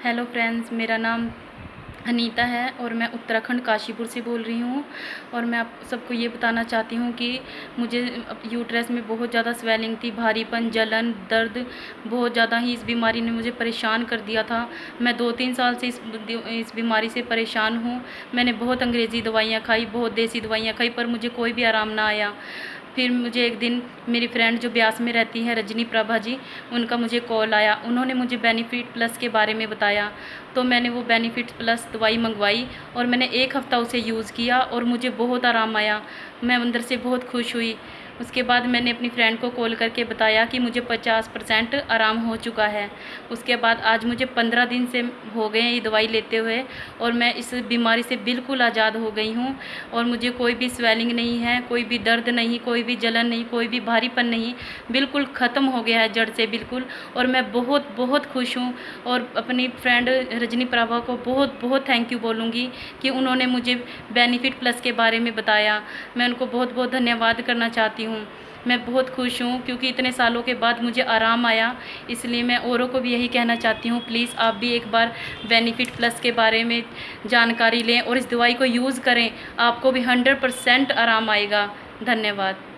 Hello friends मेरा नाम अनीता है और मैं उत्तराखंड काशीपुर से बोल रही हूँ और मैं आप सबको ये बताना चाहती हूँ कि मुझे यूट्रस में बहुत ज़्यादा स्वेलिंग थी, भारीपन, जलन, दर्द, बहुत ज़्यादा ही इस बीमारी ने मुझे परेशान कर दिया था। मैं दो तीन साल से इस इस बीमारी से परेशान हूँ। मैंने बहुत अंग्रेज़ी दवाइयाँ खाई, बहुत देसी दवाइयाँ खाई, पर मुझे कोई भी आराम ना आया। फिर मुझे एक दिन मेरी फ्रेंड जो ब्यास में रहती है, रजनी प्रभा जी, उनका मुझे कॉल आया। उन्होंने मुझे बेनिफिट प्लस के बारे में बताया। तो मैंने वो बेनिफिट प्लस दवाई मंगवाई और मैंने एक हफ़्ता उसे यूज़ किया और मुझे बहुत आराम आया। मैं अंदर से बहुत खुश हुई। उसके बाद मैंने अपनी फ्रेंड को कॉल करके बताया कि मुझे पचास परसेंट आराम हो चुका है। उसके बाद आज मुझे पंद्रह दिन से हो गए ये दवाई लेते हुए और मैं इस बीमारी से बिल्कुल आज़ाद हो गई हूँ और मुझे कोई भी स्वेलिंग नहीं है, कोई भी दर्द नहीं, कोई भी जलन नहीं, कोई भी भारीपन नहीं, बिल्कुल ख़त्म हो गया है जड़ से बिल्कुल। और मैं बहुत बहुत खुश हूँ और अपनी फ्रेंड रजनी प्रभा को बहुत बहुत थैंक यू बोलूँगी कि उन्होंने मुझे बेनिफिट प्लस के बारे में बताया। मैं उनको बहुत बहुत धन्यवाद करना चाहती हूँ। हूँ। मैं बहुत खुश हूँ क्योंकि इतने सालों के बाद मुझे आराम आया, इसलिए मैं औरों को भी यही कहना चाहती हूँ प्लीज़ आप भी एक बार बेनिफिट प्लस के बारे में जानकारी लें और इस दवाई को यूज़ करें, आपको भी हंड्रेड परसेंट आराम आएगा। धन्यवाद।